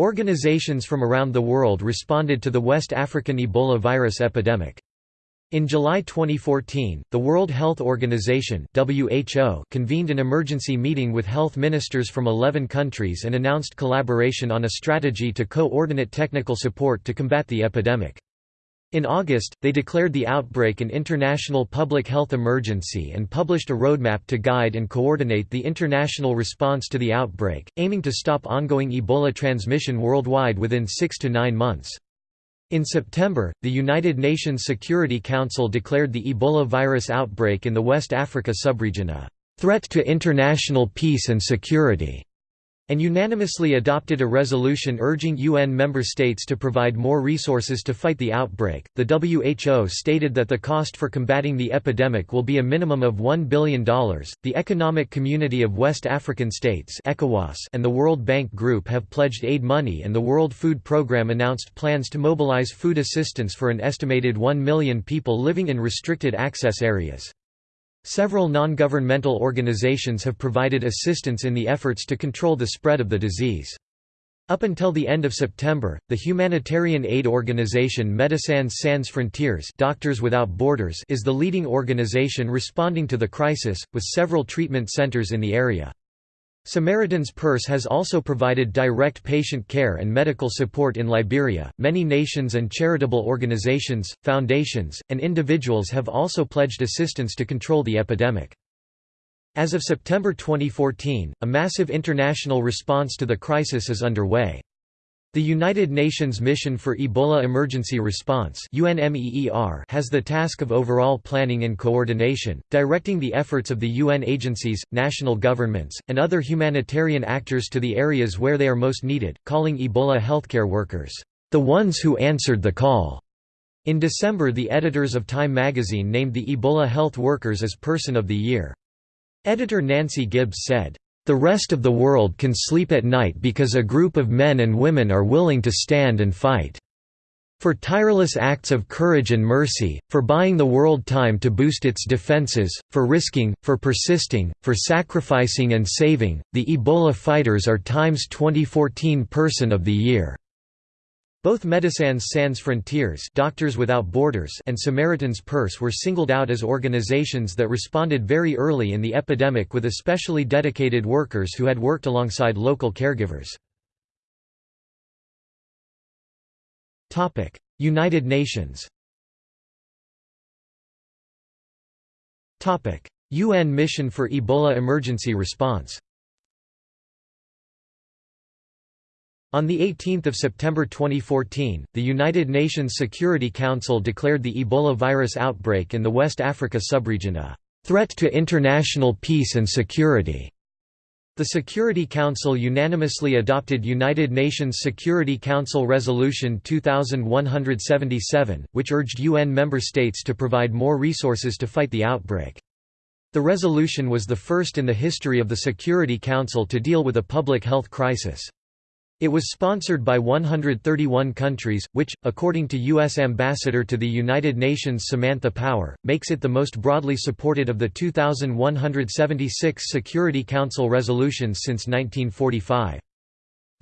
Organizations from around the world responded to the West African Ebola virus epidemic. In July 2014, the World Health Organization (WHO) convened an emergency meeting with health ministers from 11 countries and announced collaboration on a strategy to coordinate technical support to combat the epidemic. In August, they declared the outbreak an international public health emergency and published a roadmap to guide and coordinate the international response to the outbreak, aiming to stop ongoing Ebola transmission worldwide within six to nine months. In September, the United Nations Security Council declared the Ebola virus outbreak in the West Africa subregion a threat to international peace and security and unanimously adopted a resolution urging UN member states to provide more resources to fight the outbreak. The WHO stated that the cost for combating the epidemic will be a minimum of $1 billion. The Economic Community of West African States (ECOWAS) and the World Bank Group have pledged aid money, and the World Food Programme announced plans to mobilize food assistance for an estimated 1 million people living in restricted access areas. Several non-governmental organizations have provided assistance in the efforts to control the spread of the disease. Up until the end of September, the humanitarian aid organization Médecins Sans Frontières Doctors Without Borders is the leading organization responding to the crisis, with several treatment centers in the area. Samaritan's Purse has also provided direct patient care and medical support in Liberia. Many nations and charitable organizations, foundations, and individuals have also pledged assistance to control the epidemic. As of September 2014, a massive international response to the crisis is underway. The United Nations Mission for Ebola Emergency Response has the task of overall planning and coordination, directing the efforts of the UN agencies, national governments, and other humanitarian actors to the areas where they are most needed, calling Ebola healthcare workers, "...the ones who answered the call." In December the editors of Time magazine named the Ebola health workers as Person of the Year. Editor Nancy Gibbs said, the rest of the world can sleep at night because a group of men and women are willing to stand and fight. For tireless acts of courage and mercy, for buying the world time to boost its defenses, for risking, for persisting, for sacrificing and saving, the Ebola fighters are Times 2014 Person of the Year. Both Médecins Sans Frontières Doctors Without Borders and Samaritan's Purse were singled out as organizations that responded very early in the epidemic with especially dedicated workers who had worked alongside local caregivers. United Nations UN Mission for Ebola Emergency Response On 18 September 2014, the United Nations Security Council declared the Ebola virus outbreak in the West Africa subregion a threat to international peace and security. The Security Council unanimously adopted United Nations Security Council Resolution 2177, which urged UN member states to provide more resources to fight the outbreak. The resolution was the first in the history of the Security Council to deal with a public health crisis. It was sponsored by 131 countries, which, according to U.S. Ambassador to the United Nations Samantha Power, makes it the most broadly supported of the 2,176 Security Council resolutions since 1945.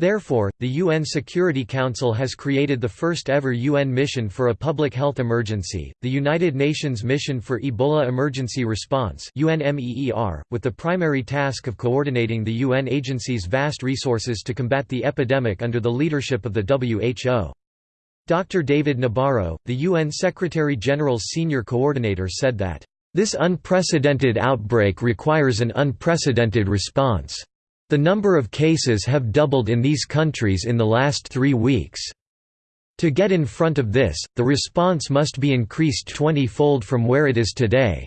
Therefore, the UN Security Council has created the first ever UN mission for a public health emergency, the United Nations Mission for Ebola Emergency Response with the primary task of coordinating the UN agency's vast resources to combat the epidemic under the leadership of the WHO. Dr. David Nabarro, the UN Secretary-General's senior coordinator said that, "...this unprecedented outbreak requires an unprecedented response." The number of cases have doubled in these countries in the last three weeks. To get in front of this, the response must be increased 20-fold from where it is today.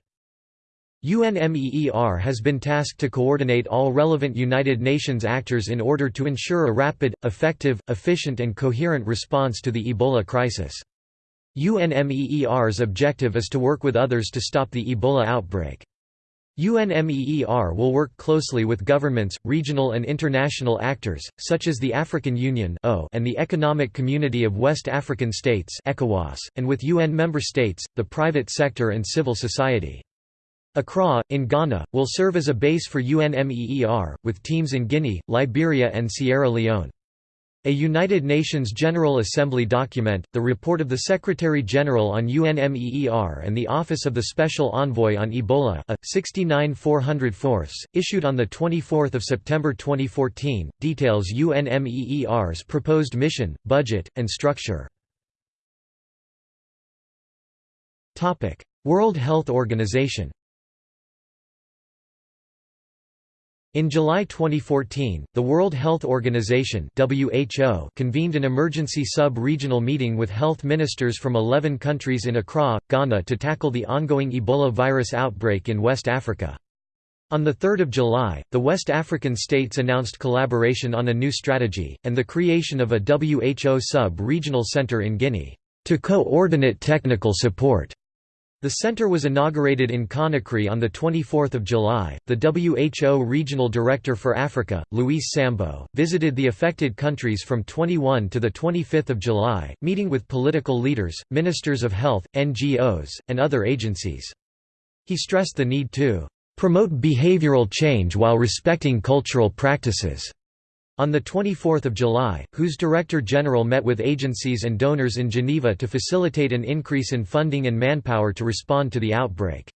UNMEER has been tasked to coordinate all relevant United Nations actors in order to ensure a rapid, effective, efficient and coherent response to the Ebola crisis. UNMEER's objective is to work with others to stop the Ebola outbreak. UNMEER will work closely with governments, regional and international actors, such as the African Union and the Economic Community of West African States and with UN member states, the private sector and civil society. Accra, in Ghana, will serve as a base for UNMEER, with teams in Guinea, Liberia and Sierra Leone. A United Nations General Assembly document, the report of the Secretary-General on UNMEER and the Office of the Special Envoy on Ebola a, 69 400 issued on 24 September 2014, details UNMEER's proposed mission, budget, and structure. World Health Organization In July 2014, the World Health Organization (WHO) convened an emergency sub-regional meeting with health ministers from 11 countries in Accra, Ghana to tackle the ongoing Ebola virus outbreak in West Africa. On 3 July, the West African states announced collaboration on a new strategy, and the creation of a WHO sub-regional center in Guinea, to coordinate technical support the center was inaugurated in Conakry on 24 July. The WHO Regional Director for Africa, Luis Sambo, visited the affected countries from 21 to 25 July, meeting with political leaders, ministers of health, NGOs, and other agencies. He stressed the need to promote behavioral change while respecting cultural practices on 24 July, WHO's Director General met with agencies and donors in Geneva to facilitate an increase in funding and manpower to respond to the outbreak.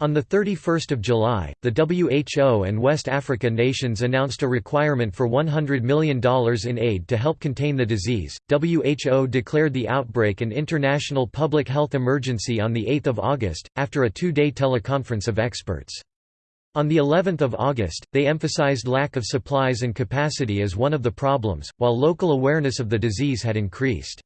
On 31 July, the WHO and West Africa nations announced a requirement for $100 million in aid to help contain the disease. WHO declared the outbreak an international public health emergency on 8 August, after a two-day teleconference of experts. On the 11th of August, they emphasized lack of supplies and capacity as one of the problems, while local awareness of the disease had increased.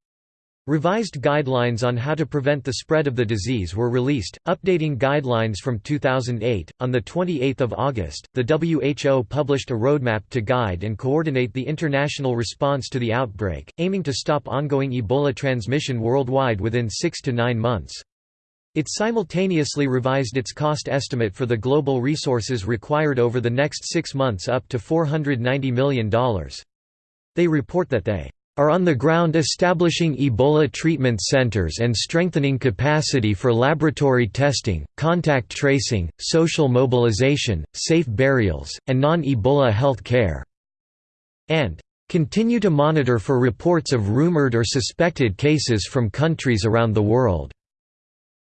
Revised guidelines on how to prevent the spread of the disease were released, updating guidelines from 2008. On the 28th of August, the WHO published a roadmap to guide and coordinate the international response to the outbreak, aiming to stop ongoing Ebola transmission worldwide within 6 to 9 months. It simultaneously revised its cost estimate for the global resources required over the next six months up to $490 million. They report that they are on the ground establishing Ebola treatment centers and strengthening capacity for laboratory testing, contact tracing, social mobilization, safe burials, and non-Ebola health care." and "...continue to monitor for reports of rumored or suspected cases from countries around the world."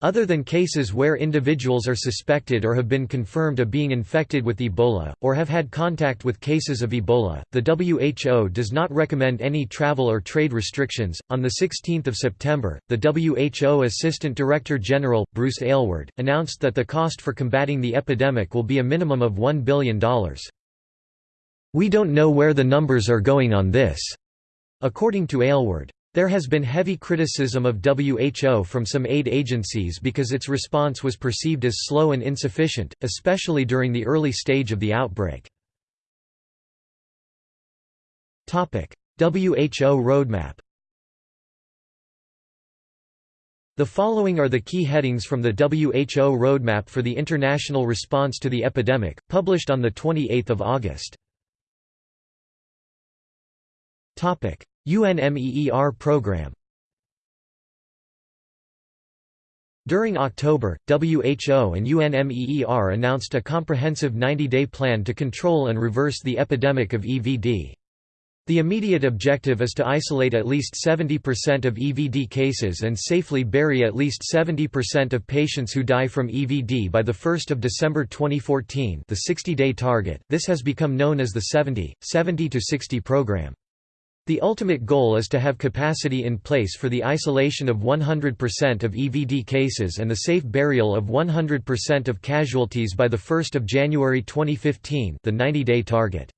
Other than cases where individuals are suspected or have been confirmed of being infected with Ebola, or have had contact with cases of Ebola, the WHO does not recommend any travel or trade restrictions. On 16 September, the WHO Assistant Director General, Bruce Aylward, announced that the cost for combating the epidemic will be a minimum of $1 billion. We don't know where the numbers are going on this, according to Aylward. There has been heavy criticism of WHO from some aid agencies because its response was perceived as slow and insufficient, especially during the early stage of the outbreak. WHO roadmap The following are the key headings from the WHO Roadmap for the International Response to the Epidemic, published on 28 August. UNMEER program During October, WHO and UNMEER announced a comprehensive 90-day plan to control and reverse the epidemic of EVD. The immediate objective is to isolate at least 70% of EVD cases and safely bury at least 70% of patients who die from EVD by 1 December 2014 the 60-day target. This has become known as the 70, 70-60 program. The ultimate goal is to have capacity in place for the isolation of 100% of EVD cases and the safe burial of 100% of casualties by 1 January 2015 the 90-day target.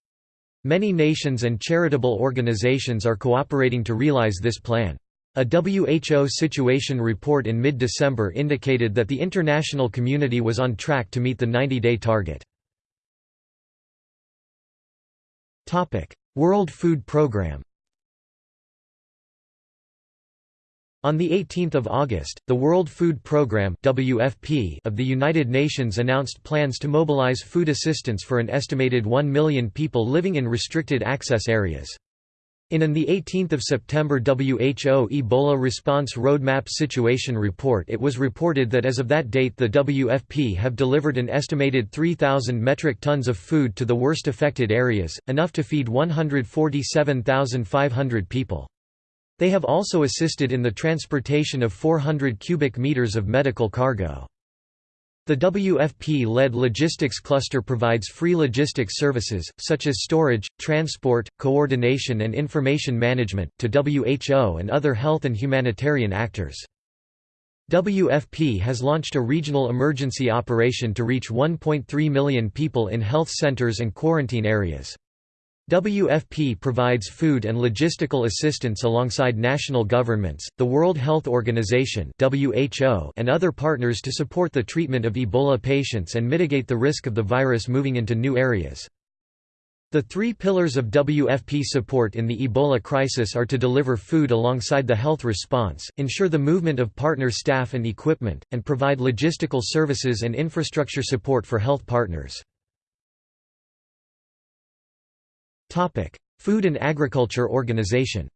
Many nations and charitable organizations are cooperating to realize this plan. A WHO situation report in mid-December indicated that the international community was on track to meet the 90-day target. World Food Programme On 18 August, the World Food Programme WFP of the United Nations announced plans to mobilize food assistance for an estimated 1 million people living in restricted access areas. In an 18 September WHO Ebola Response Roadmap Situation Report it was reported that as of that date the WFP have delivered an estimated 3,000 metric tons of food to the worst affected areas, enough to feed 147,500 people. They have also assisted in the transportation of 400 cubic meters of medical cargo. The WFP-led logistics cluster provides free logistics services, such as storage, transport, coordination and information management, to WHO and other health and humanitarian actors. WFP has launched a regional emergency operation to reach 1.3 million people in health centers and quarantine areas. WFP provides food and logistical assistance alongside national governments, the World Health Organization (WHO), and other partners to support the treatment of Ebola patients and mitigate the risk of the virus moving into new areas. The three pillars of WFP support in the Ebola crisis are to deliver food alongside the health response, ensure the movement of partner staff and equipment, and provide logistical services and infrastructure support for health partners. Topic: Food and Agriculture Organization.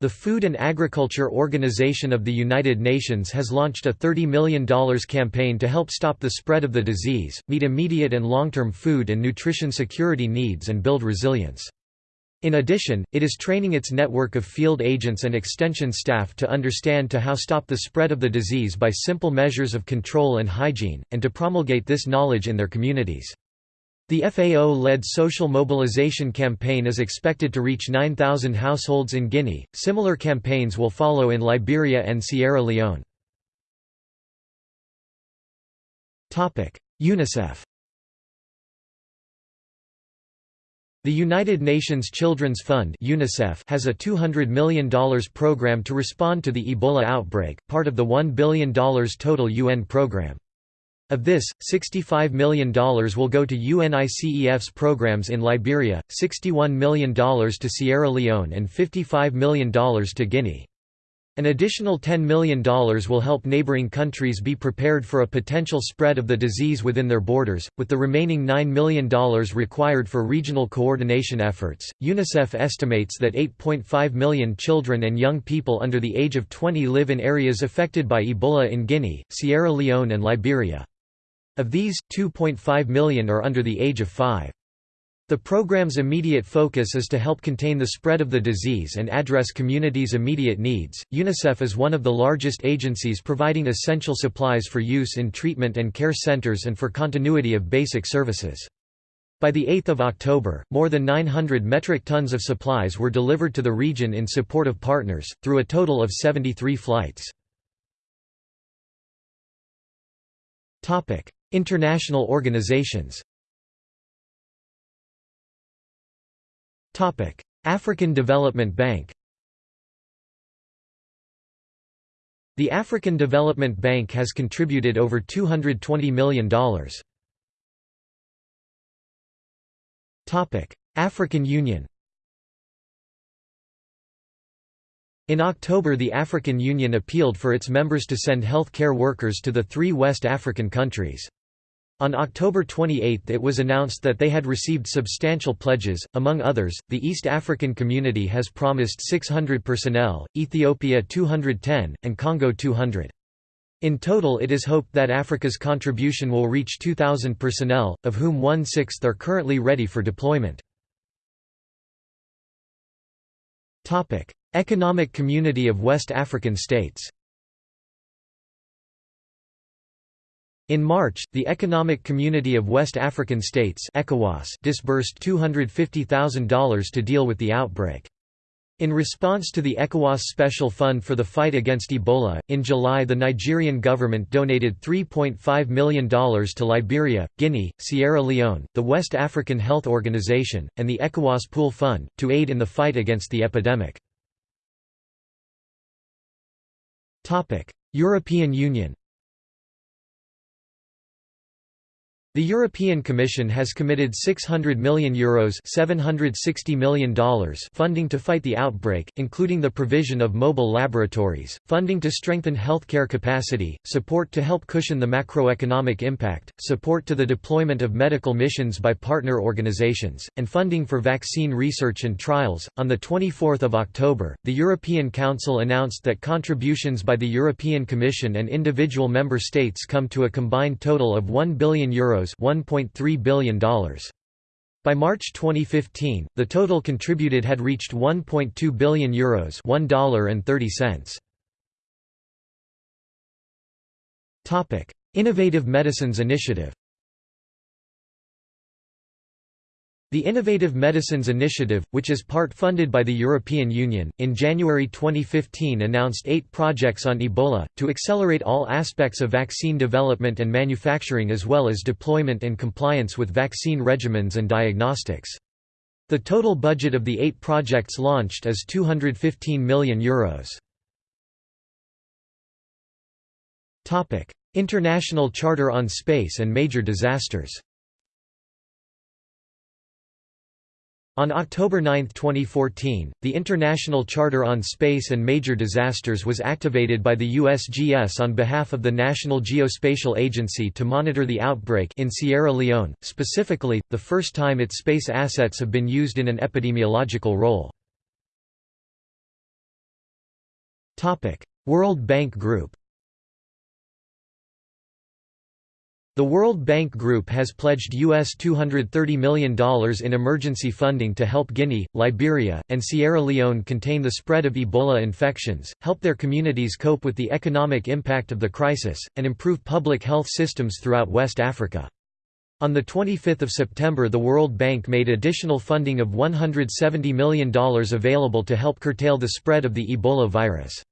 The Food and Agriculture Organization of the United Nations has launched a $30 million campaign to help stop the spread of the disease, meet immediate and long-term food and nutrition security needs and build resilience. In addition, it is training its network of field agents and extension staff to understand how to how stop the spread of the disease by simple measures of control and hygiene, and to promulgate this knowledge in their communities. The FAO-led social mobilization campaign is expected to reach 9,000 households in Guinea. Similar campaigns will follow in Liberia and Sierra Leone. Topic: UNICEF. The United Nations Children's Fund (UNICEF) has a $200 million program to respond to the Ebola outbreak, part of the $1 billion total UN program. Of this, $65 million will go to UNICEF's programs in Liberia, $61 million to Sierra Leone and $55 million to Guinea. An additional $10 million will help neighboring countries be prepared for a potential spread of the disease within their borders, with the remaining $9 million required for regional coordination efforts. UNICEF estimates that 8.5 million children and young people under the age of 20 live in areas affected by Ebola in Guinea, Sierra Leone, and Liberia. Of these, 2.5 million are under the age of 5. The program's immediate focus is to help contain the spread of the disease and address communities' immediate needs. UNICEF is one of the largest agencies providing essential supplies for use in treatment and care centers and for continuity of basic services. By the 8th of October, more than 900 metric tons of supplies were delivered to the region in support of partners, through a total of 73 flights. International organizations African Development Bank The African Development Bank has contributed over $220 million. African Union In October the African Union appealed for its members to send health care workers to the three West African countries. On October 28 it was announced that they had received substantial pledges, among others, the East African Community has promised 600 personnel, Ethiopia 210, and Congo 200. In total it is hoped that Africa's contribution will reach 2,000 personnel, of whom one-sixth are currently ready for deployment. Economic Community of West African States In March, the Economic Community of West African States disbursed $250,000 to deal with the outbreak. In response to the ECOWAS Special Fund for the Fight Against Ebola, in July the Nigerian government donated $3.5 million to Liberia, Guinea, Sierra Leone, the West African Health Organization, and the ECOWAS Pool Fund, to aid in the fight against the epidemic. European Union The European Commission has committed €600 million, Euros $760 million funding to fight the outbreak, including the provision of mobile laboratories, funding to strengthen healthcare capacity, support to help cushion the macroeconomic impact, support to the deployment of medical missions by partner organizations, and funding for vaccine research and trials. On 24 October, the European Council announced that contributions by the European Commission and individual member states come to a combined total of €1 billion Euros $1.3 billion. By March 2015, the total contributed had reached €1.2 billion Euros $1.30. Topic: Innovative Medicines Initiative. The Innovative Medicines Initiative, which is part funded by the European Union, in January 2015 announced eight projects on Ebola, to accelerate all aspects of vaccine development and manufacturing as well as deployment and compliance with vaccine regimens and diagnostics. The total budget of the eight projects launched is €215 million. Euros. International Charter on Space and Major Disasters On October 9, 2014, the International Charter on Space and Major Disasters was activated by the USGS on behalf of the National Geospatial Agency to monitor the outbreak in Sierra Leone, specifically, the first time its space assets have been used in an epidemiological role. World Bank Group The World Bank Group has pledged US $230 million in emergency funding to help Guinea, Liberia, and Sierra Leone contain the spread of Ebola infections, help their communities cope with the economic impact of the crisis, and improve public health systems throughout West Africa. On 25 September the World Bank made additional funding of $170 million available to help curtail the spread of the Ebola virus.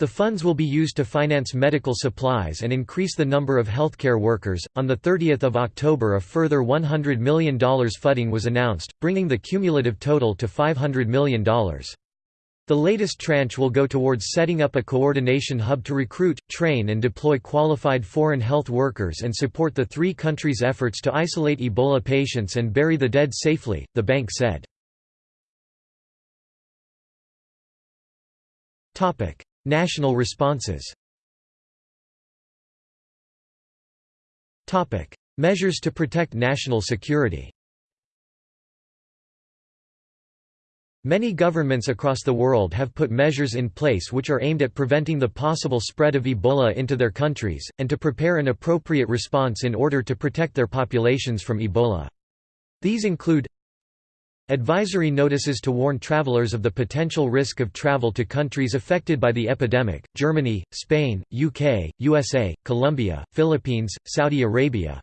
The funds will be used to finance medical supplies and increase the number of healthcare workers. On the 30th of October, a further $100 million funding was announced, bringing the cumulative total to $500 million. The latest tranche will go towards setting up a coordination hub to recruit, train and deploy qualified foreign health workers and support the three countries' efforts to isolate Ebola patients and bury the dead safely, the bank said. National responses. Measures to protect national security. Many governments across the world have put measures in place which are aimed at preventing the possible spread of Ebola into their countries, and to prepare an appropriate response in order to protect their populations from Ebola. These include Advisory notices to warn travelers of the potential risk of travel to countries affected by the epidemic, Germany, Spain, UK, USA, Colombia, Philippines, Saudi Arabia.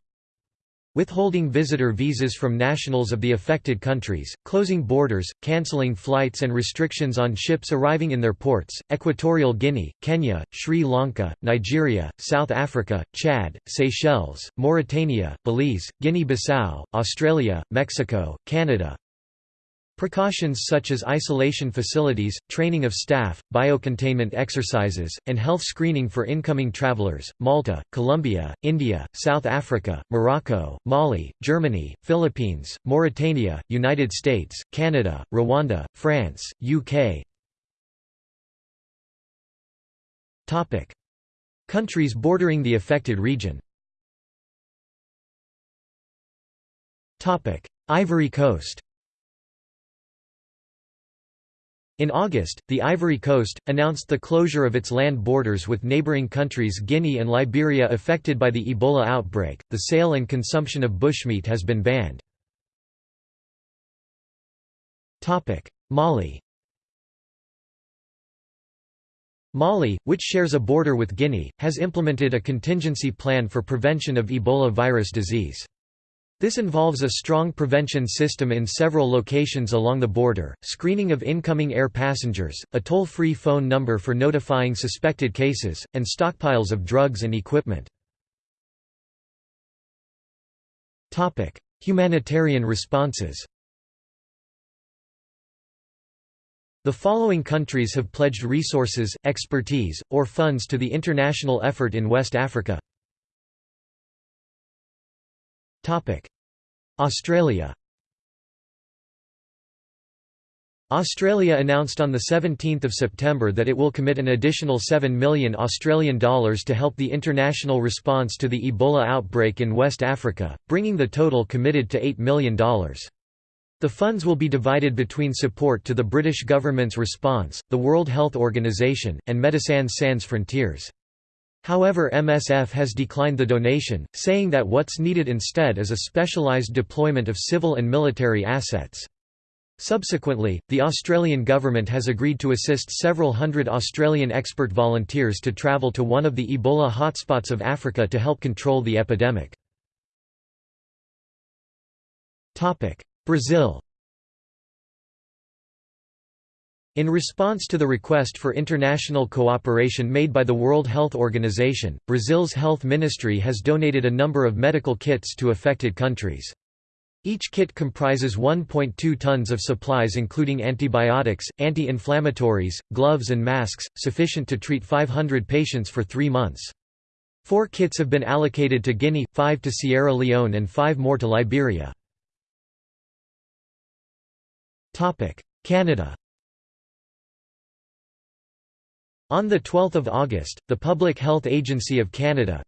Withholding visitor visas from nationals of the affected countries, closing borders, cancelling flights and restrictions on ships arriving in their ports, Equatorial Guinea, Kenya, Sri Lanka, Nigeria, South Africa, Chad, Seychelles, Mauritania, Belize, Guinea-Bissau, Australia, Mexico, Canada, Precautions such as isolation facilities, training of staff, biocontainment exercises, and health screening for incoming travelers, Malta, Colombia, India, South Africa, Morocco, Mali, Germany, Philippines, Mauritania, United States, Canada, Rwanda, France, UK Topic: Countries bordering the affected region Topic: Ivory Coast In August, the Ivory Coast, announced the closure of its land borders with neighboring countries Guinea and Liberia affected by the Ebola outbreak. The sale and consumption of bushmeat has been banned. Mali Mali, which shares a border with Guinea, has implemented a contingency plan for prevention of Ebola virus disease. This involves a strong prevention system in several locations along the border, screening of incoming air passengers, a toll-free phone number for notifying suspected cases, and stockpiles of drugs and equipment. Humanitarian responses The following countries have pledged resources, expertise, or funds to the international effort in West Africa Australia Australia announced on 17 September that it will commit an additional 7 million Australian dollars to help the international response to the Ebola outbreak in West Africa, bringing the total committed to $8 million. The funds will be divided between support to the British government's response, the World Health Organization, and Médecins Sans Frontières. However MSF has declined the donation, saying that what's needed instead is a specialised deployment of civil and military assets. Subsequently, the Australian government has agreed to assist several hundred Australian expert volunteers to travel to one of the Ebola hotspots of Africa to help control the epidemic. Brazil in response to the request for international cooperation made by the World Health Organization, Brazil's health ministry has donated a number of medical kits to affected countries. Each kit comprises 1.2 tons of supplies including antibiotics, anti-inflammatories, gloves and masks, sufficient to treat 500 patients for three months. Four kits have been allocated to Guinea, five to Sierra Leone and five more to Liberia. Canada On 12 August, the Public Health Agency of Canada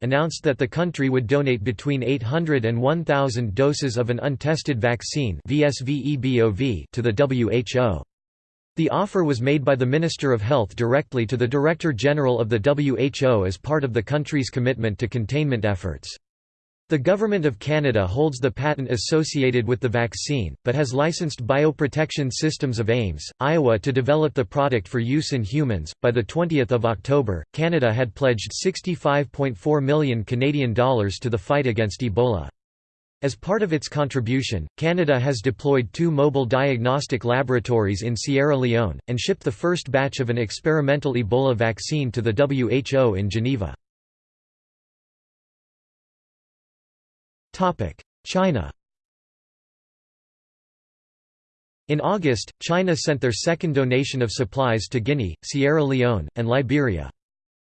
announced that the country would donate between 800 and 1,000 doses of an untested vaccine to the WHO. The offer was made by the Minister of Health directly to the Director General of the WHO as part of the country's commitment to containment efforts. The Government of Canada holds the patent associated with the vaccine, but has licensed Bioprotection Systems of Ames, Iowa to develop the product for use in humans. By the 20th of October, Canada had pledged 65.4 million Canadian dollars to the fight against Ebola. As part of its contribution, Canada has deployed two mobile diagnostic laboratories in Sierra Leone, and shipped the first batch of an experimental Ebola vaccine to the WHO in Geneva. China In August, China sent their second donation of supplies to Guinea, Sierra Leone, and Liberia.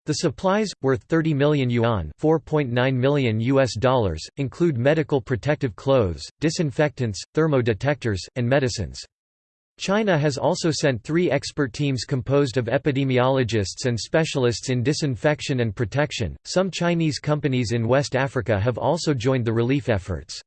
The supplies, worth 30 million yuan 4.9 million US dollars, include medical protective clothes, disinfectants, thermodetectors, and medicines. China has also sent three expert teams composed of epidemiologists and specialists in disinfection and protection. Some Chinese companies in West Africa have also joined the relief efforts.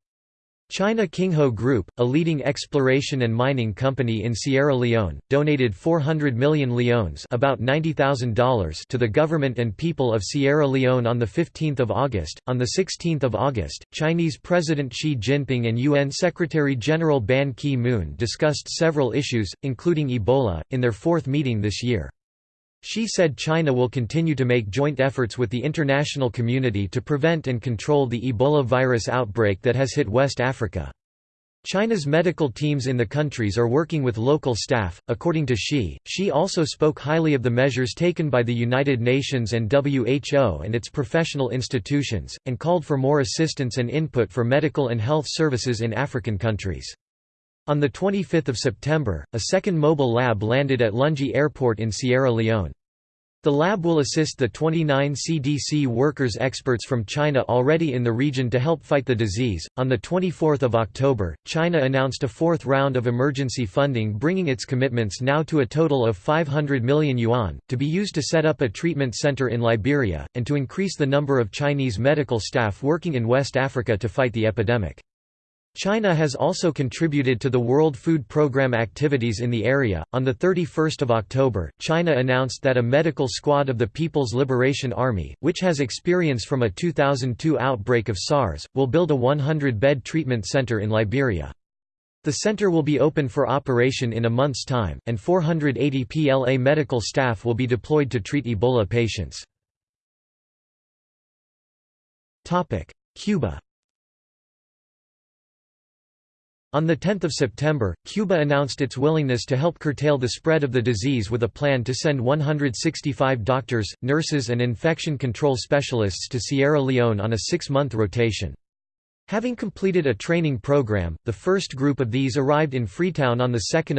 China Kingho Group, a leading exploration and mining company in Sierra Leone, donated 400 million leones about $90,000 to the government and people of Sierra Leone on 15 August. On 16 August, Chinese President Xi Jinping and UN Secretary-General Ban Ki-moon discussed several issues, including Ebola, in their fourth meeting this year. Xi said China will continue to make joint efforts with the international community to prevent and control the Ebola virus outbreak that has hit West Africa. China's medical teams in the countries are working with local staff, according to Xi. Xi also spoke highly of the measures taken by the United Nations and WHO and its professional institutions, and called for more assistance and input for medical and health services in African countries. On 25 September, a second mobile lab landed at Lungi Airport in Sierra Leone. The lab will assist the 29 CDC workers experts from China already in the region to help fight the disease. On the 24th of October, China announced a fourth round of emergency funding bringing its commitments now to a total of 500 million yuan to be used to set up a treatment center in Liberia and to increase the number of Chinese medical staff working in West Africa to fight the epidemic. China has also contributed to the World Food Programme activities in the area. On the 31st of October, China announced that a medical squad of the People's Liberation Army, which has experience from a 2002 outbreak of SARS, will build a 100-bed treatment center in Liberia. The center will be open for operation in a month's time, and 480 PLA medical staff will be deployed to treat Ebola patients. Cuba On 10 September, Cuba announced its willingness to help curtail the spread of the disease with a plan to send 165 doctors, nurses and infection control specialists to Sierra Leone on a six-month rotation. Having completed a training program, the first group of these arrived in Freetown on 2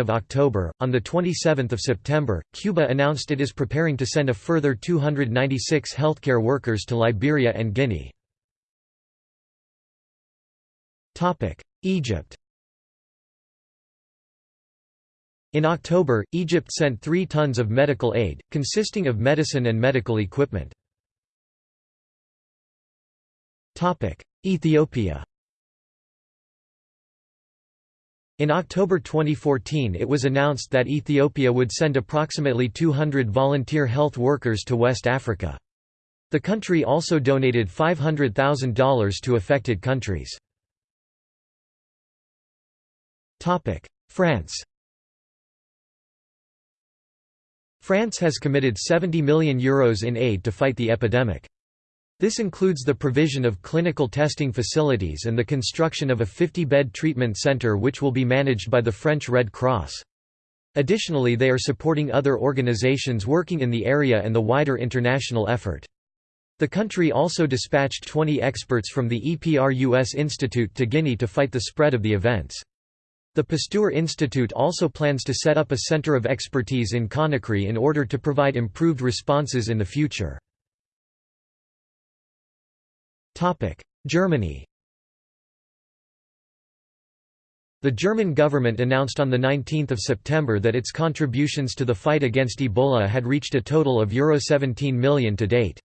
October. On 27 September, Cuba announced it is preparing to send a further 296 healthcare workers to Liberia and Guinea. Egypt In October, Egypt sent 3 tons of medical aid, consisting of medicine and medical equipment. Ethiopia In October 2014 it was announced that Ethiopia would send approximately 200 volunteer health workers to West Africa. The country also donated $500,000 to affected countries. France France has committed €70 million Euros in aid to fight the epidemic. This includes the provision of clinical testing facilities and the construction of a 50-bed treatment centre which will be managed by the French Red Cross. Additionally they are supporting other organizations working in the area and the wider international effort. The country also dispatched 20 experts from the EPRUS Institute to Guinea to fight the spread of the events. The Pasteur Institute also plans to set up a center of expertise in Conakry in order to provide improved responses in the future. Germany The German government announced on 19 September that its contributions to the fight against Ebola had reached a total of Euro 17 million to date.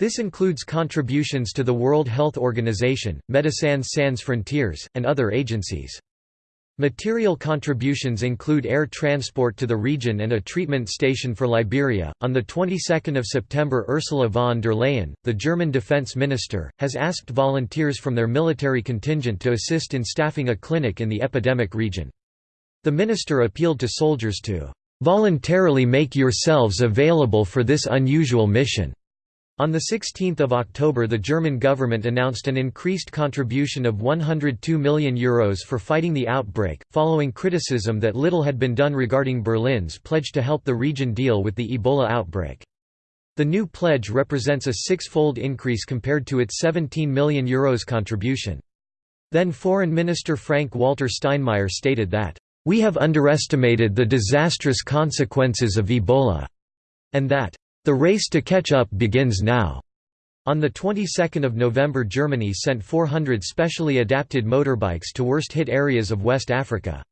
This includes contributions to the World Health Organization, Médecins Sans Frontières, and other agencies. Material contributions include air transport to the region and a treatment station for Liberia. On the 22nd of September, Ursula von der Leyen, the German defense minister, has asked volunteers from their military contingent to assist in staffing a clinic in the epidemic region. The minister appealed to soldiers to voluntarily make yourselves available for this unusual mission. On 16 October the German government announced an increased contribution of €102 million Euros for fighting the outbreak, following criticism that little had been done regarding Berlin's pledge to help the region deal with the Ebola outbreak. The new pledge represents a six-fold increase compared to its €17 million Euros contribution. Then Foreign Minister Frank-Walter Steinmeier stated that, "...we have underestimated the disastrous consequences of Ebola," and that, the race to catch up begins now. On the 22nd of November Germany sent 400 specially adapted motorbikes to worst-hit areas of West Africa.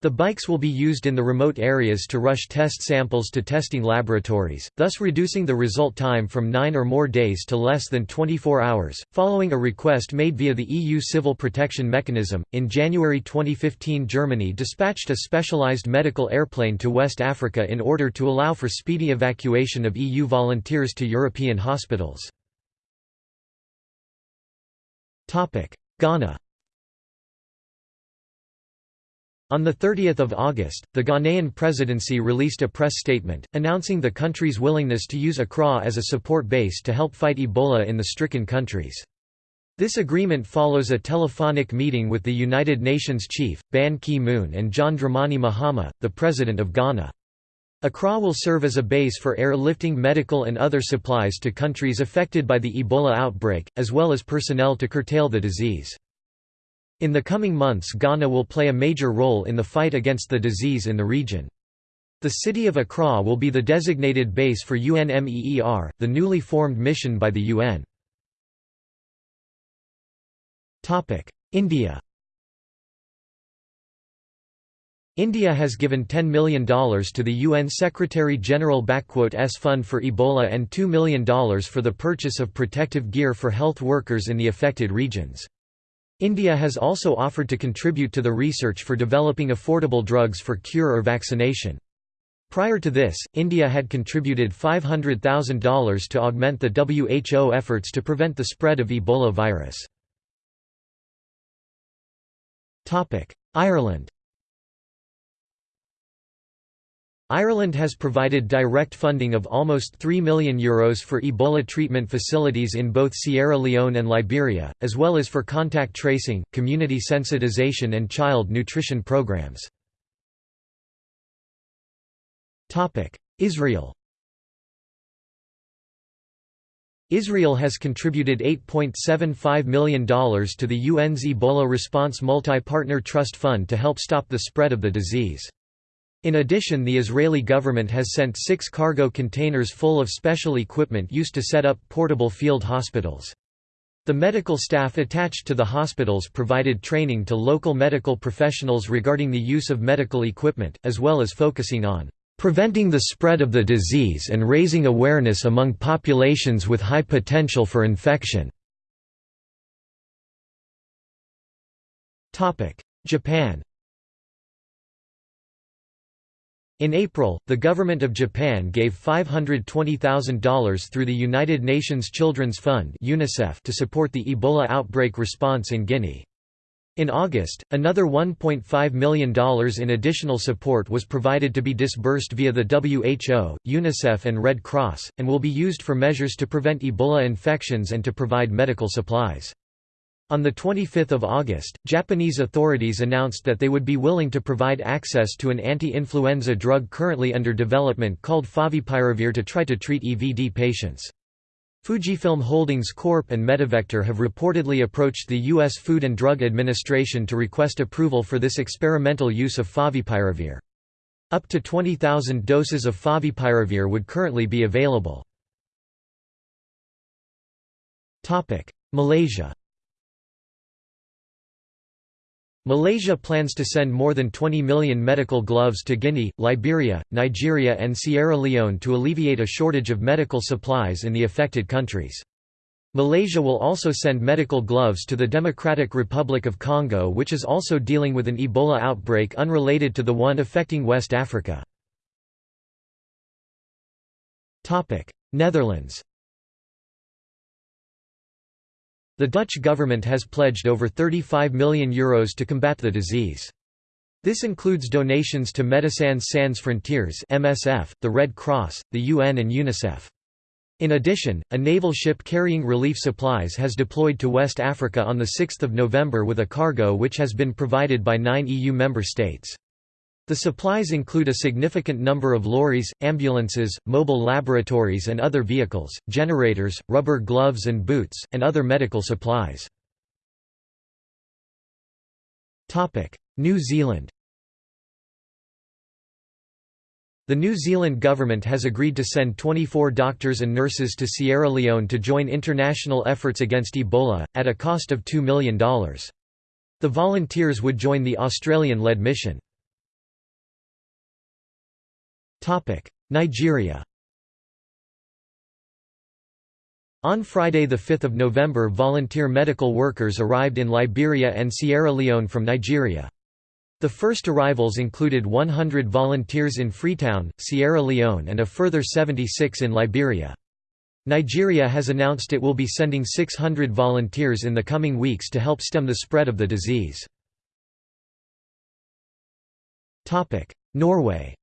The bikes will be used in the remote areas to rush test samples to testing laboratories, thus reducing the result time from 9 or more days to less than 24 hours. Following a request made via the EU Civil Protection Mechanism, in January 2015 Germany dispatched a specialized medical airplane to West Africa in order to allow for speedy evacuation of EU volunteers to European hospitals. Ghana on 30 August, the Ghanaian presidency released a press statement, announcing the country's willingness to use Accra as a support base to help fight Ebola in the stricken countries. This agreement follows a telephonic meeting with the United Nations chief, Ban Ki-moon and John Dramani Mahama, the president of Ghana. Accra will serve as a base for airlifting medical and other supplies to countries affected by the Ebola outbreak, as well as personnel to curtail the disease. In the coming months Ghana will play a major role in the fight against the disease in the region. The city of Accra will be the designated base for UNMEER, the newly formed mission by the UN. India India has given $10 million to the UN Secretary-General-S Fund for Ebola and $2 million for the purchase of protective gear for health workers in the affected regions. India has also offered to contribute to the research for developing affordable drugs for cure or vaccination. Prior to this, India had contributed $500,000 to augment the WHO efforts to prevent the spread of Ebola virus. Ireland Ireland has provided direct funding of almost €3 million Euros for Ebola treatment facilities in both Sierra Leone and Liberia, as well as for contact tracing, community sensitization and child nutrition programs. Israel Israel has contributed $8.75 million to the UN's Ebola Response Multi-Partner Trust Fund to help stop the spread of the disease. In addition the Israeli government has sent six cargo containers full of special equipment used to set up portable field hospitals. The medical staff attached to the hospitals provided training to local medical professionals regarding the use of medical equipment, as well as focusing on preventing the spread of the disease and raising awareness among populations with high potential for infection. Japan In April, the government of Japan gave $520,000 through the United Nations Children's Fund UNICEF to support the Ebola outbreak response in Guinea. In August, another $1.5 million in additional support was provided to be disbursed via the WHO, UNICEF and Red Cross, and will be used for measures to prevent Ebola infections and to provide medical supplies. On 25 August, Japanese authorities announced that they would be willing to provide access to an anti-influenza drug currently under development called favipiravir to try to treat EVD patients. Fujifilm Holdings Corp. and Medivector have reportedly approached the U.S. Food and Drug Administration to request approval for this experimental use of favipiravir. Up to 20,000 doses of favipiravir would currently be available. Malaysia Malaysia plans to send more than 20 million medical gloves to Guinea, Liberia, Nigeria and Sierra Leone to alleviate a shortage of medical supplies in the affected countries. Malaysia will also send medical gloves to the Democratic Republic of Congo which is also dealing with an Ebola outbreak unrelated to the one affecting West Africa. Netherlands The Dutch government has pledged over €35 million Euros to combat the disease. This includes donations to Médecins Sans Frontières (MSF), the Red Cross, the UN and UNICEF. In addition, a naval ship carrying relief supplies has deployed to West Africa on 6 November with a cargo which has been provided by nine EU member states. The supplies include a significant number of lorries, ambulances, mobile laboratories and other vehicles, generators, rubber gloves and boots, and other medical supplies. New Zealand The New Zealand government has agreed to send 24 doctors and nurses to Sierra Leone to join international efforts against Ebola, at a cost of $2 million. The volunteers would join the Australian-led mission. Nigeria On Friday 5 November volunteer medical workers arrived in Liberia and Sierra Leone from Nigeria. The first arrivals included 100 volunteers in Freetown, Sierra Leone and a further 76 in Liberia. Nigeria has announced it will be sending 600 volunteers in the coming weeks to help stem the spread of the disease. Norway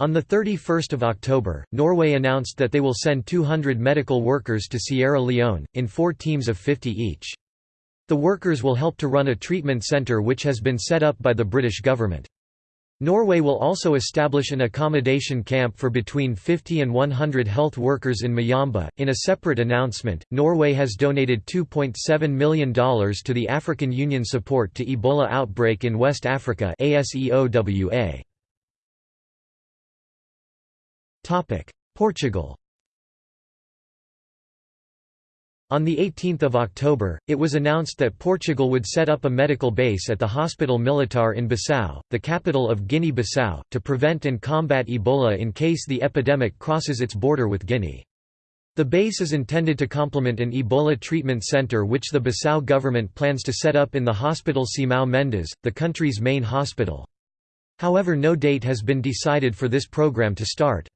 On 31 October, Norway announced that they will send 200 medical workers to Sierra Leone, in four teams of 50 each. The workers will help to run a treatment centre which has been set up by the British government. Norway will also establish an accommodation camp for between 50 and 100 health workers in Moyamba. In a separate announcement, Norway has donated $2.7 million to the African Union Support to Ebola Outbreak in West Africa ASEOWA. Portugal On 18 October, it was announced that Portugal would set up a medical base at the Hospital Militar in Bissau, the capital of Guinea-Bissau, to prevent and combat Ebola in case the epidemic crosses its border with Guinea. The base is intended to complement an Ebola treatment center which the Bissau government plans to set up in the Hospital Simão Mendes, the country's main hospital. However no date has been decided for this program to start.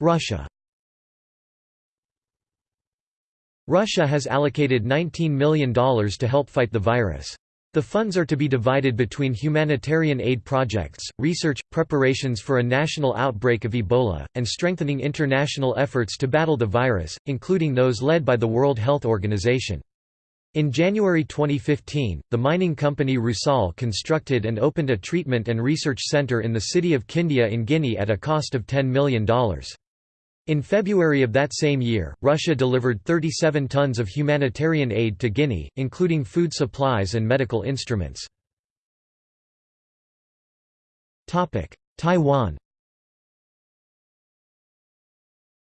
Russia Russia has allocated $19 million to help fight the virus. The funds are to be divided between humanitarian aid projects, research, preparations for a national outbreak of Ebola, and strengthening international efforts to battle the virus, including those led by the World Health Organization. In January 2015, the mining company Rusal constructed and opened a treatment and research center in the city of Kindia in Guinea at a cost of $10 million. In February of that same year, Russia delivered 37 tons of humanitarian aid to Guinea, including food supplies and medical instruments. Taiwan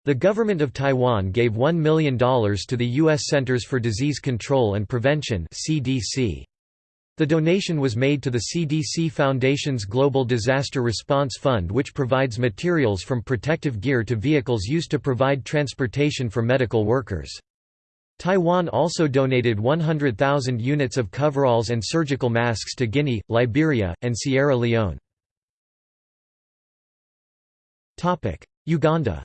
The government of Taiwan gave $1 million to the U.S. Centers for Disease Control and Prevention. The donation was made to the CDC Foundation's Global Disaster Response Fund which provides materials from protective gear to vehicles used to provide transportation for medical workers. Taiwan also donated 100,000 units of coveralls and surgical masks to Guinea, Liberia, and Sierra Leone. Uganda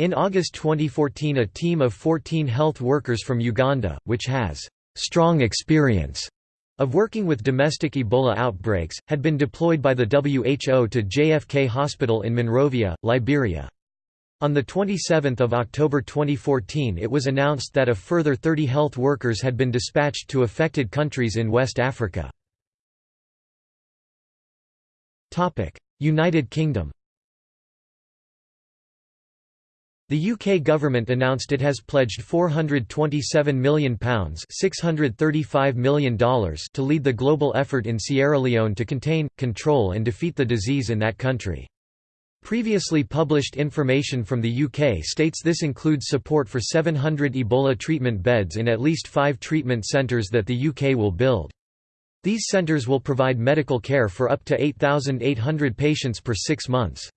In August 2014 a team of 14 health workers from Uganda, which has «strong experience» of working with domestic Ebola outbreaks, had been deployed by the WHO to JFK Hospital in Monrovia, Liberia. On 27 October 2014 it was announced that a further 30 health workers had been dispatched to affected countries in West Africa. United Kingdom The UK government announced it has pledged £427 million, $635 million to lead the global effort in Sierra Leone to contain, control and defeat the disease in that country. Previously published information from the UK states this includes support for 700 Ebola treatment beds in at least five treatment centres that the UK will build. These centres will provide medical care for up to 8,800 patients per six months.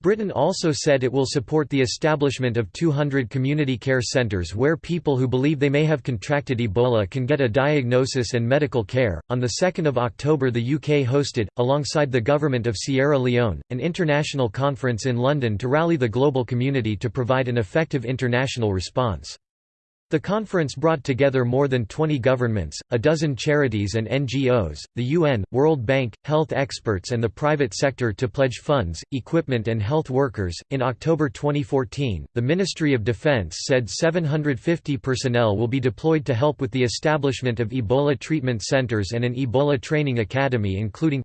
Britain also said it will support the establishment of 200 community care centres where people who believe they may have contracted Ebola can get a diagnosis and medical care. On the 2nd of October, the UK hosted, alongside the government of Sierra Leone, an international conference in London to rally the global community to provide an effective international response. The conference brought together more than 20 governments, a dozen charities and NGOs, the UN, World Bank, health experts, and the private sector to pledge funds, equipment, and health workers. In October 2014, the Ministry of Defense said 750 personnel will be deployed to help with the establishment of Ebola treatment centers and an Ebola training academy, including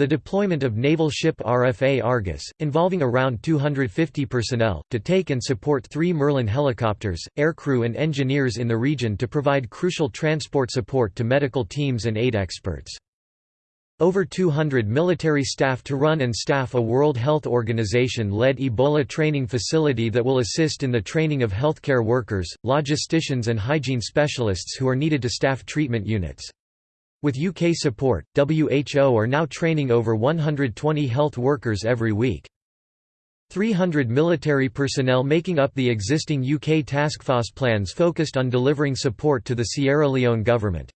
the deployment of naval ship RFA Argus, involving around 250 personnel, to take and support three Merlin helicopters, aircrew and engineers in the region to provide crucial transport support to medical teams and aid experts. Over 200 military staff to run and staff a World Health Organization-led Ebola training facility that will assist in the training of healthcare workers, logisticians and hygiene specialists who are needed to staff treatment units. With UK support, WHO are now training over 120 health workers every week. 300 military personnel making up the existing UK taskforce plans focused on delivering support to the Sierra Leone government.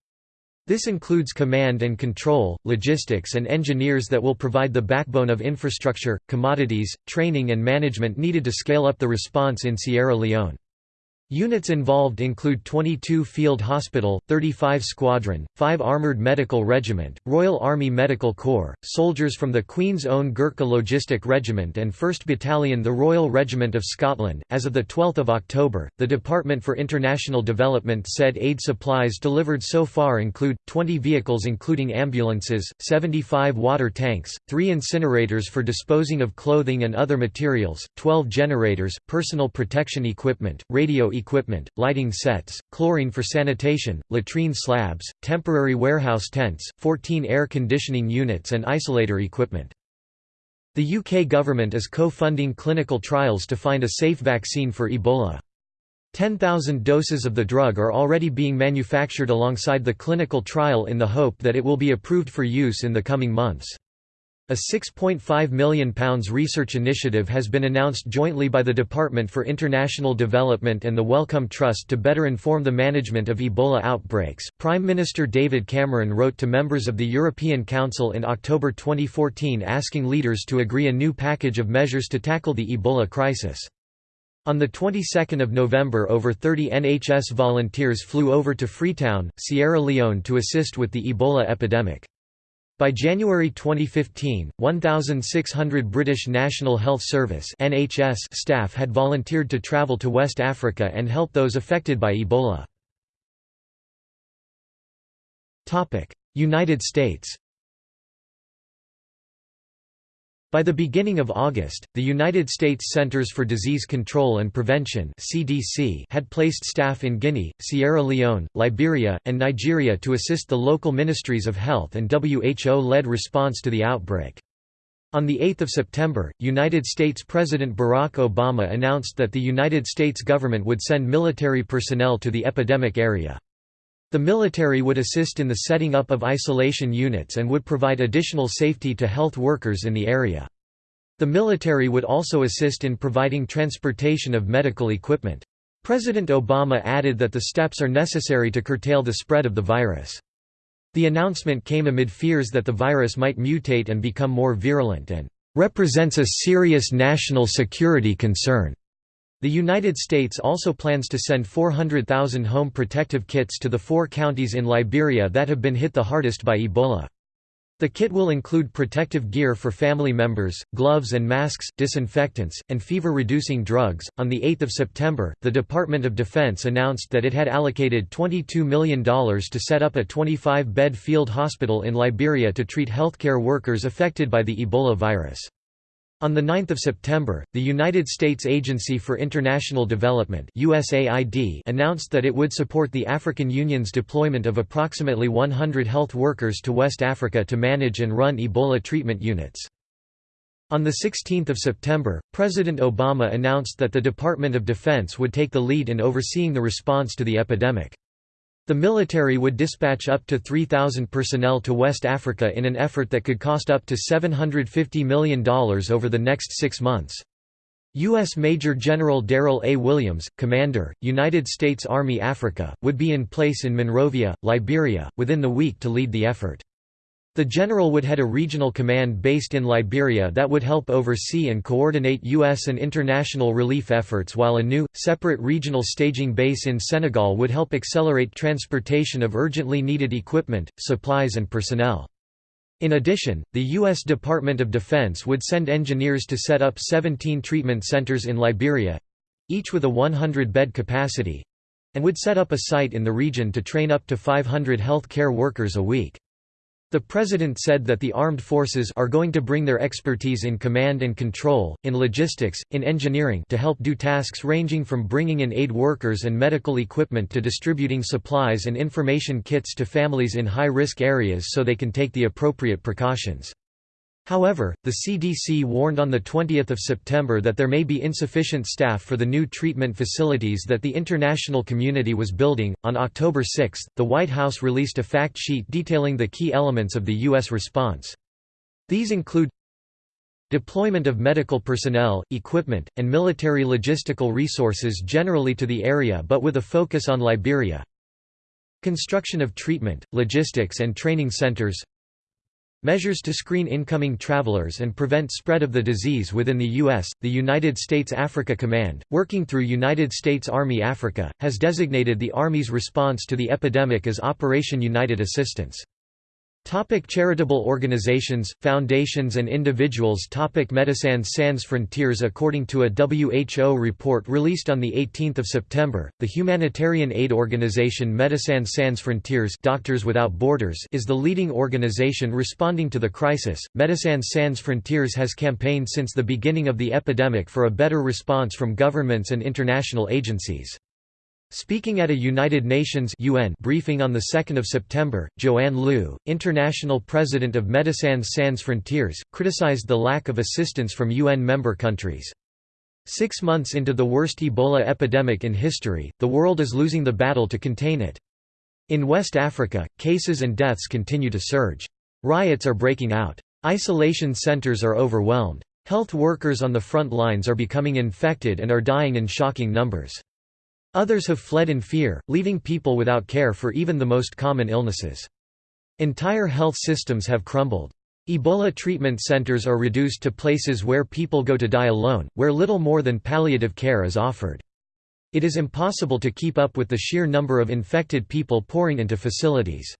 This includes command and control, logistics and engineers that will provide the backbone of infrastructure, commodities, training and management needed to scale up the response in Sierra Leone. Units involved include 22 Field Hospital, 35 Squadron, 5 Armoured Medical Regiment, Royal Army Medical Corps, soldiers from the Queen's Own Gurkha Logistic Regiment and 1st Battalion the Royal Regiment of Scotland. As of 12 October, the Department for International Development said aid supplies delivered so far include, 20 vehicles including ambulances, 75 water tanks, 3 incinerators for disposing of clothing and other materials, 12 generators, personal protection equipment, radio equipment, lighting sets, chlorine for sanitation, latrine slabs, temporary warehouse tents, 14 air conditioning units and isolator equipment. The UK government is co-funding clinical trials to find a safe vaccine for Ebola. 10,000 doses of the drug are already being manufactured alongside the clinical trial in the hope that it will be approved for use in the coming months. A £6.5 million research initiative has been announced jointly by the Department for International Development and the Wellcome Trust to better inform the management of Ebola outbreaks. Prime Minister David Cameron wrote to members of the European Council in October 2014 asking leaders to agree a new package of measures to tackle the Ebola crisis. On the 22nd of November over 30 NHS volunteers flew over to Freetown, Sierra Leone to assist with the Ebola epidemic. By January 2015, 1,600 British National Health Service (NHS) staff had volunteered to travel to West Africa and help those affected by Ebola. Topic: United States. By the beginning of August, the United States Centers for Disease Control and Prevention (CDC) had placed staff in Guinea, Sierra Leone, Liberia, and Nigeria to assist the local ministries of health and WHO-led response to the outbreak. On 8 September, United States President Barack Obama announced that the United States government would send military personnel to the epidemic area. The military would assist in the setting up of isolation units and would provide additional safety to health workers in the area. The military would also assist in providing transportation of medical equipment. President Obama added that the steps are necessary to curtail the spread of the virus. The announcement came amid fears that the virus might mutate and become more virulent and represents a serious national security concern. The United States also plans to send 400,000 home protective kits to the four counties in Liberia that have been hit the hardest by Ebola. The kit will include protective gear for family members, gloves and masks, disinfectants, and fever reducing drugs. On the 8th of September, the Department of Defense announced that it had allocated $22 million to set up a 25-bed field hospital in Liberia to treat healthcare workers affected by the Ebola virus. On 9 September, the United States Agency for International Development USAID announced that it would support the African Union's deployment of approximately 100 health workers to West Africa to manage and run Ebola treatment units. On 16 September, President Obama announced that the Department of Defense would take the lead in overseeing the response to the epidemic. The military would dispatch up to 3,000 personnel to West Africa in an effort that could cost up to $750 million over the next six months. U.S. Major General Daryl A. Williams, Commander, United States Army Africa, would be in place in Monrovia, Liberia, within the week to lead the effort. The general would head a regional command based in Liberia that would help oversee and coordinate U.S. and international relief efforts while a new, separate regional staging base in Senegal would help accelerate transportation of urgently needed equipment, supplies and personnel. In addition, the U.S. Department of Defense would send engineers to set up 17 treatment centers in Liberia—each with a 100-bed capacity—and would set up a site in the region to train up to 500 health care workers a week. The president said that the armed forces are going to bring their expertise in command and control, in logistics, in engineering to help do tasks ranging from bringing in aid workers and medical equipment to distributing supplies and information kits to families in high-risk areas so they can take the appropriate precautions. However, the CDC warned on 20 September that there may be insufficient staff for the new treatment facilities that the international community was building. On October 6, the White House released a fact sheet detailing the key elements of the U.S. response. These include deployment of medical personnel, equipment, and military logistical resources generally to the area but with a focus on Liberia, construction of treatment, logistics and training centers, Measures to screen incoming travelers and prevent spread of the disease within the U.S. The United States Africa Command, working through United States Army Africa, has designated the Army's response to the epidemic as Operation United Assistance. Topic charitable organizations, foundations and individuals Topic Médecins Sans Frontières According to a WHO report released on 18 September, the humanitarian aid organization Médecins Sans Frontières Doctors Without Borders is the leading organization responding to the crisis. Médecins Sans Frontières has campaigned since the beginning of the epidemic for a better response from governments and international agencies. Speaking at a United Nations UN briefing on 2 September, Joanne Liu, international president of Médecins Sans Frontières, criticized the lack of assistance from UN member countries. Six months into the worst Ebola epidemic in history, the world is losing the battle to contain it. In West Africa, cases and deaths continue to surge. Riots are breaking out. Isolation centers are overwhelmed. Health workers on the front lines are becoming infected and are dying in shocking numbers. Others have fled in fear, leaving people without care for even the most common illnesses. Entire health systems have crumbled. Ebola treatment centers are reduced to places where people go to die alone, where little more than palliative care is offered. It is impossible to keep up with the sheer number of infected people pouring into facilities.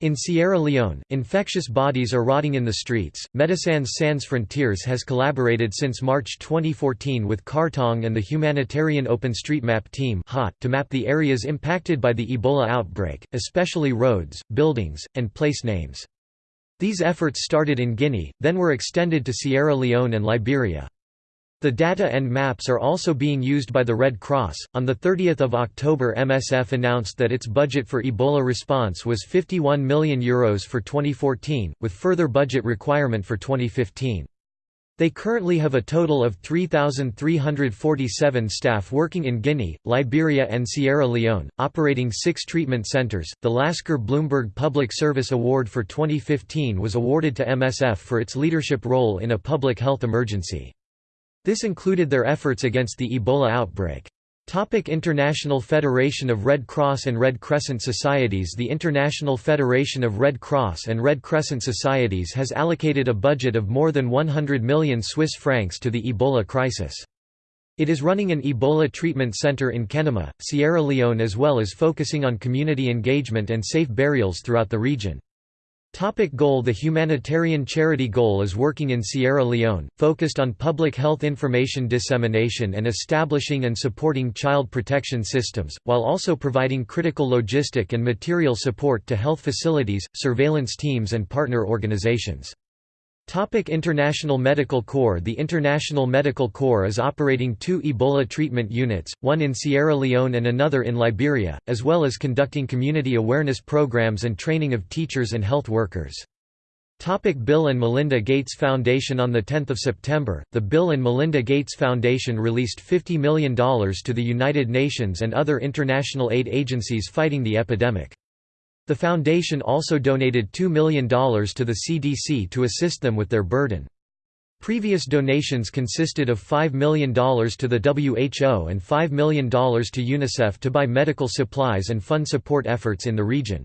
In Sierra Leone, infectious bodies are rotting in the streets. Médecins Sans Frontières has collaborated since March 2014 with CartONG and the humanitarian OpenStreetMap team to map the areas impacted by the Ebola outbreak, especially roads, buildings, and place names. These efforts started in Guinea, then were extended to Sierra Leone and Liberia. The data and maps are also being used by the Red Cross. On the 30th of October, MSF announced that its budget for Ebola response was 51 million euros for 2014, with further budget requirement for 2015. They currently have a total of 3,347 staff working in Guinea, Liberia, and Sierra Leone, operating six treatment centers. The Lasker Bloomberg Public Service Award for 2015 was awarded to MSF for its leadership role in a public health emergency. This included their efforts against the Ebola outbreak. Topic International Federation of Red Cross and Red Crescent Societies The International Federation of Red Cross and Red Crescent Societies has allocated a budget of more than 100 million Swiss francs to the Ebola crisis. It is running an Ebola treatment center in Kenema, Sierra Leone as well as focusing on community engagement and safe burials throughout the region. Topic goal The humanitarian charity goal is working in Sierra Leone, focused on public health information dissemination and establishing and supporting child protection systems, while also providing critical logistic and material support to health facilities, surveillance teams and partner organizations. Topic International Medical Corps The International Medical Corps is operating two Ebola treatment units, one in Sierra Leone and another in Liberia, as well as conducting community awareness programs and training of teachers and health workers. Topic Bill and Melinda Gates Foundation On 10 September, the Bill and Melinda Gates Foundation released $50 million to the United Nations and other international aid agencies fighting the epidemic. The foundation also donated $2 million to the CDC to assist them with their burden. Previous donations consisted of $5 million to the WHO and $5 million to UNICEF to buy medical supplies and fund support efforts in the region.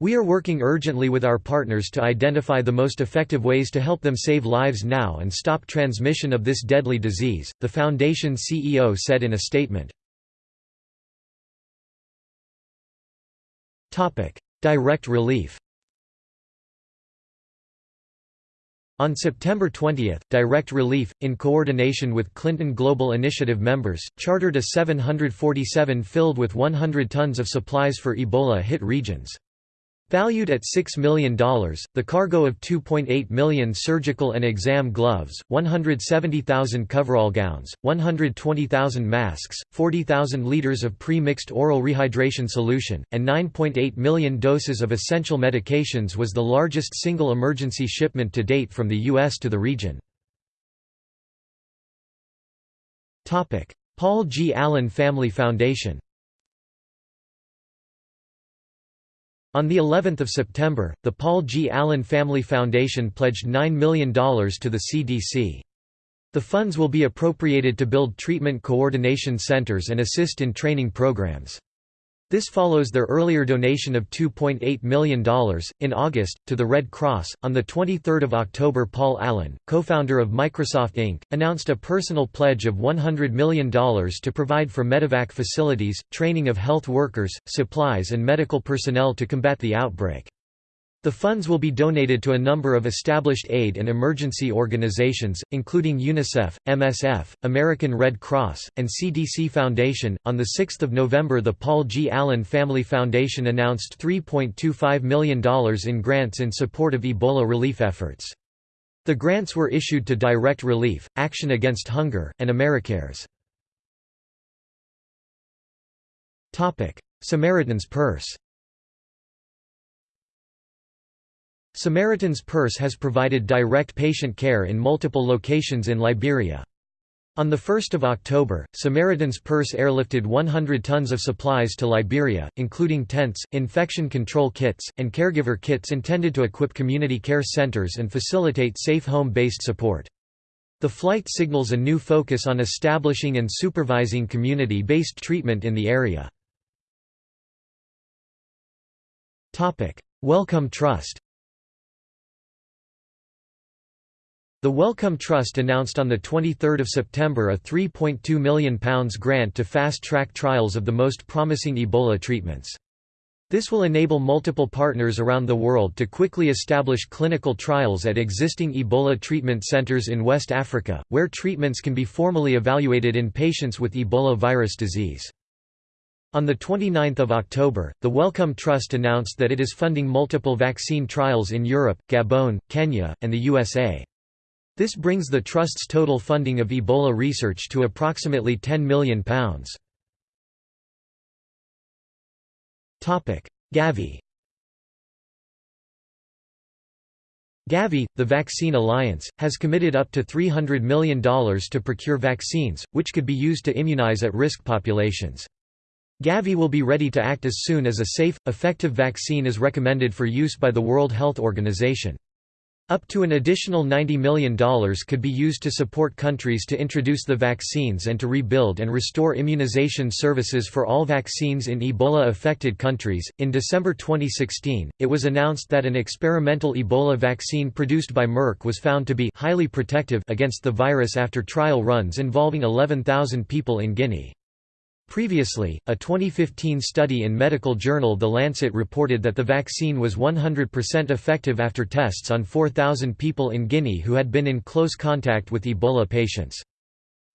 We are working urgently with our partners to identify the most effective ways to help them save lives now and stop transmission of this deadly disease, the Foundation CEO said in a statement. Direct relief On September 20, Direct Relief, in coordination with Clinton Global Initiative members, chartered a 747 filled with 100 tons of supplies for Ebola-hit regions. Valued at $6 million, the cargo of 2.8 million surgical and exam gloves, 170,000 coverall gowns, 120,000 masks, 40,000 liters of pre-mixed oral rehydration solution, and 9.8 million doses of essential medications was the largest single emergency shipment to date from the U.S. to the region. Paul G. Allen Family Foundation On the 11th of September, the Paul G. Allen Family Foundation pledged $9 million to the CDC. The funds will be appropriated to build treatment coordination centers and assist in training programs. This follows their earlier donation of $2.8 million, in August, to the Red Cross. On 23 October, Paul Allen, co founder of Microsoft Inc., announced a personal pledge of $100 million to provide for medevac facilities, training of health workers, supplies, and medical personnel to combat the outbreak. The funds will be donated to a number of established aid and emergency organizations, including UNICEF, MSF, American Red Cross, and CDC Foundation. On 6 November, the Paul G. Allen Family Foundation announced $3.25 million in grants in support of Ebola relief efforts. The grants were issued to Direct Relief, Action Against Hunger, and Americares. Samaritan's Purse Samaritan's Purse has provided direct patient care in multiple locations in Liberia. On 1 October, Samaritan's Purse airlifted 100 tons of supplies to Liberia, including tents, infection control kits, and caregiver kits intended to equip community care centers and facilitate safe home-based support. The flight signals a new focus on establishing and supervising community-based treatment in the area. Wellcome Trust The Wellcome Trust announced on 23 September a £3.2 million grant to fast-track trials of the most promising Ebola treatments. This will enable multiple partners around the world to quickly establish clinical trials at existing Ebola treatment centers in West Africa, where treatments can be formally evaluated in patients with Ebola virus disease. On 29 October, the Wellcome Trust announced that it is funding multiple vaccine trials in Europe, Gabon, Kenya, and the USA. This brings the Trust's total funding of Ebola research to approximately £10 million. Gavi Gavi, the Vaccine Alliance, has committed up to $300 million to procure vaccines, which could be used to immunize at-risk populations. Gavi will be ready to act as soon as a safe, effective vaccine is recommended for use by the World Health Organization. Up to an additional $90 million could be used to support countries to introduce the vaccines and to rebuild and restore immunization services for all vaccines in Ebola affected countries. In December 2016, it was announced that an experimental Ebola vaccine produced by Merck was found to be highly protective against the virus after trial runs involving 11,000 people in Guinea. Previously, a 2015 study in medical journal The Lancet reported that the vaccine was 100% effective after tests on 4,000 people in Guinea who had been in close contact with Ebola patients.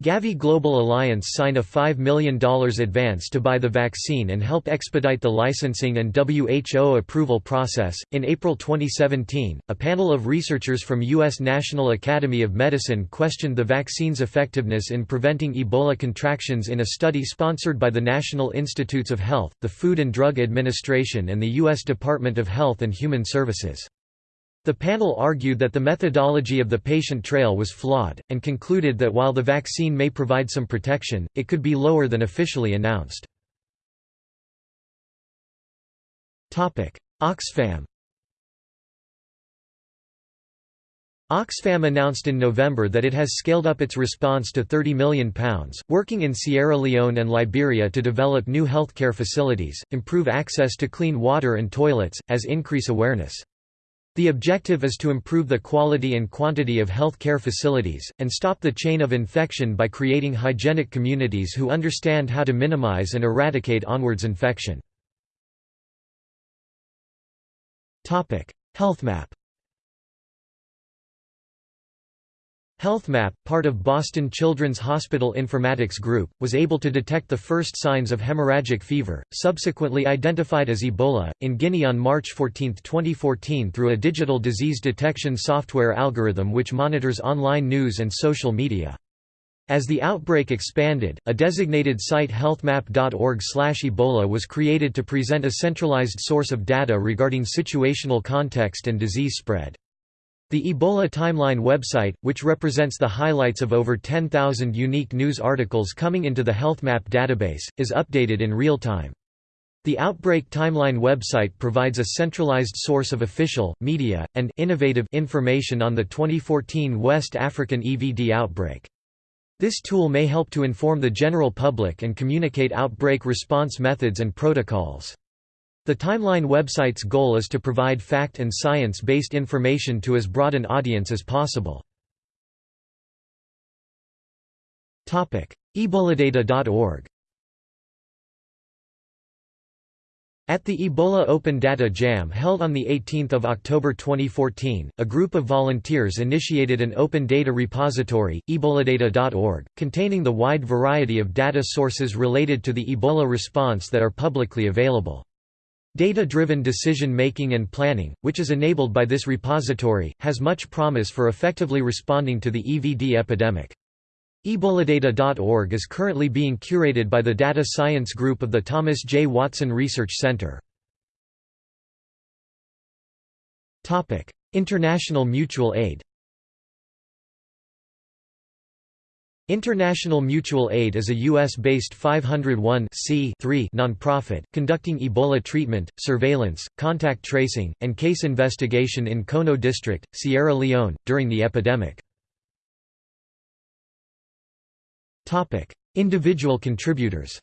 Gavi Global Alliance signed a $5 million advance to buy the vaccine and help expedite the licensing and WHO approval process. In April 2017, a panel of researchers from U.S. National Academy of Medicine questioned the vaccine's effectiveness in preventing Ebola contractions in a study sponsored by the National Institutes of Health, the Food and Drug Administration, and the U.S. Department of Health and Human Services. The panel argued that the methodology of the patient trail was flawed, and concluded that while the vaccine may provide some protection, it could be lower than officially announced. Oxfam Oxfam announced in November that it has scaled up its response to £30 million, working in Sierra Leone and Liberia to develop new healthcare facilities, improve access to clean water and toilets, as increase awareness. The objective is to improve the quality and quantity of health care facilities, and stop the chain of infection by creating hygienic communities who understand how to minimize and eradicate onwards infection. HealthMap HealthMap, part of Boston Children's Hospital Informatics Group, was able to detect the first signs of hemorrhagic fever, subsequently identified as Ebola, in Guinea on March 14, 2014 through a digital disease detection software algorithm which monitors online news and social media. As the outbreak expanded, a designated site healthmap.org/ebola was created to present a centralized source of data regarding situational context and disease spread. The Ebola Timeline website, which represents the highlights of over 10,000 unique news articles coming into the HealthMap database, is updated in real time. The Outbreak Timeline website provides a centralized source of official, media, and innovative information on the 2014 West African EVD outbreak. This tool may help to inform the general public and communicate outbreak response methods and protocols. The Timeline website's goal is to provide fact and science-based information to as broad an audience as possible. Eboladata.org At the Ebola Open Data Jam held on 18 October 2014, a group of volunteers initiated an open data repository, eboladata.org, containing the wide variety of data sources related to the Ebola response that are publicly available. Data-driven decision-making and planning, which is enabled by this repository, has much promise for effectively responding to the EVD epidemic. Eboladata.org is currently being curated by the Data Science Group of the Thomas J. Watson Research Center. International mutual aid International Mutual Aid is a U.S.-based 501 nonprofit, conducting Ebola treatment, surveillance, contact tracing, and case investigation in Kono District, Sierra Leone, during the epidemic. Individual contributors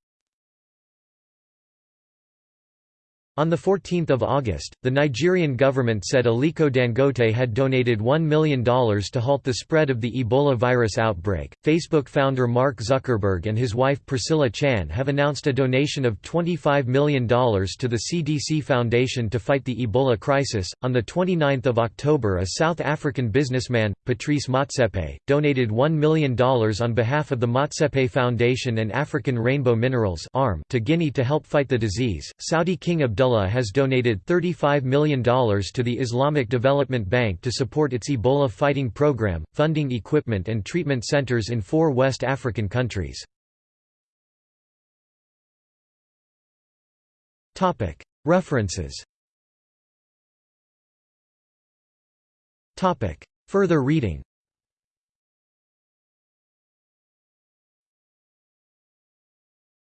On 14 August, the Nigerian government said Aliko Dangote had donated $1 million to halt the spread of the Ebola virus outbreak. Facebook founder Mark Zuckerberg and his wife Priscilla Chan have announced a donation of $25 million to the CDC Foundation to fight the Ebola crisis. On 29 October, a South African businessman, Patrice Motsepe, donated $1 million on behalf of the Motsepe Foundation and African Rainbow Minerals to Guinea to help fight the disease. Saudi King Abdullah Abdullah has donated $35 million to the Islamic Development Bank to support its Ebola fighting program, funding equipment and treatment centers in four West African countries. References Further reading